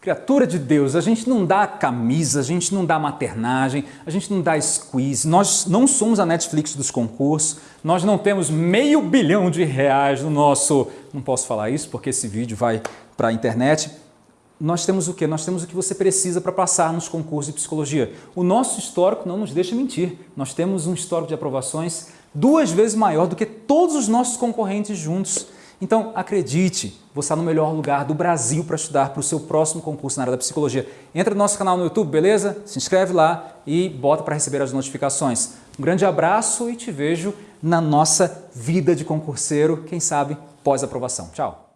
Criatura de Deus, a gente não dá camisa, a gente não dá maternagem, a gente não dá squeeze, nós não somos a Netflix dos concursos, nós não temos meio bilhão de reais no nosso... Não posso falar isso porque esse vídeo vai para a internet. Nós temos o que? Nós temos o que você precisa para passar nos concursos de psicologia. O nosso histórico não nos deixa mentir. Nós temos um histórico de aprovações duas vezes maior do que todos os nossos concorrentes juntos. Então, acredite, você está no melhor lugar do Brasil para estudar para o seu próximo concurso na área da psicologia. Entra no nosso canal no YouTube, beleza? Se inscreve lá e bota para receber as notificações. Um grande abraço e te vejo na nossa vida de concurseiro, quem sabe pós-aprovação. Tchau!